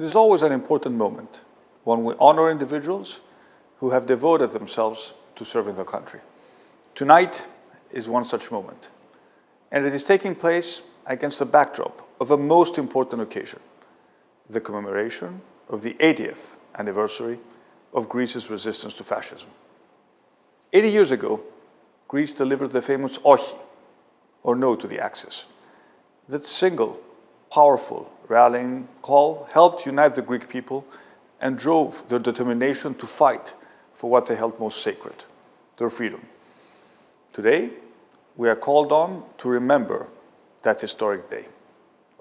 It is always an important moment when we honor individuals who have devoted themselves to serving the country. Tonight is one such moment, and it is taking place against the backdrop of a most important occasion, the commemoration of the 80th anniversary of Greece's resistance to fascism. 80 years ago, Greece delivered the famous OCHI, or No to the Axis. That single, powerful rallying call helped unite the Greek people and drove their determination to fight for what they held most sacred, their freedom. Today, we are called on to remember that historic day,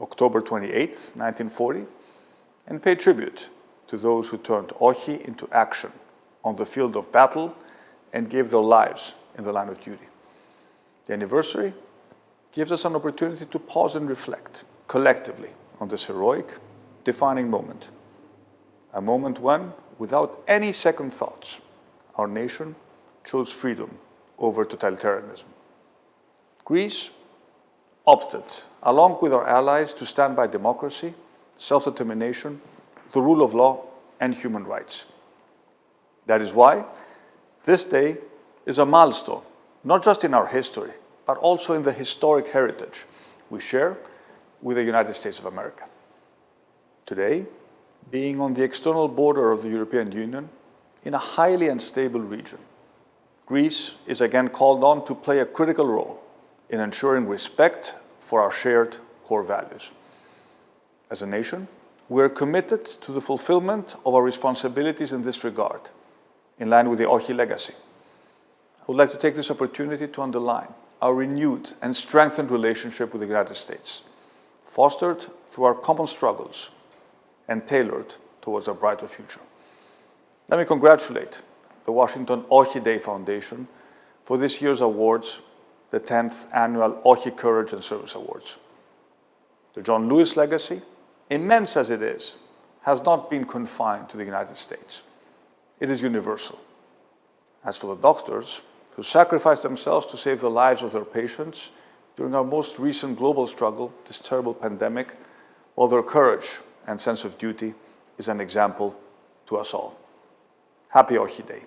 October 28, 1940, and pay tribute to those who turned OCHI into action on the field of battle and gave their lives in the line of duty. The anniversary gives us an opportunity to pause and reflect collectively on this heroic, defining moment. A moment when, without any second thoughts, our nation chose freedom over totalitarianism. Greece opted, along with our allies, to stand by democracy, self-determination, the rule of law, and human rights. That is why this day is a milestone, not just in our history, but also in the historic heritage we share with the United States of America. Today, being on the external border of the European Union in a highly unstable region, Greece is again called on to play a critical role in ensuring respect for our shared core values. As a nation, we are committed to the fulfillment of our responsibilities in this regard, in line with the OCHI legacy. I would like to take this opportunity to underline our renewed and strengthened relationship with the United States, fostered through our common struggles and tailored towards a brighter future. Let me congratulate the Washington OCHI Day Foundation for this year's awards, the 10th Annual OCHI Courage and Service Awards. The John Lewis legacy, immense as it is, has not been confined to the United States. It is universal. As for the doctors who sacrificed themselves to save the lives of their patients during our most recent global struggle, this terrible pandemic, well, their courage and sense of duty is an example to us all. Happy OCHI Day.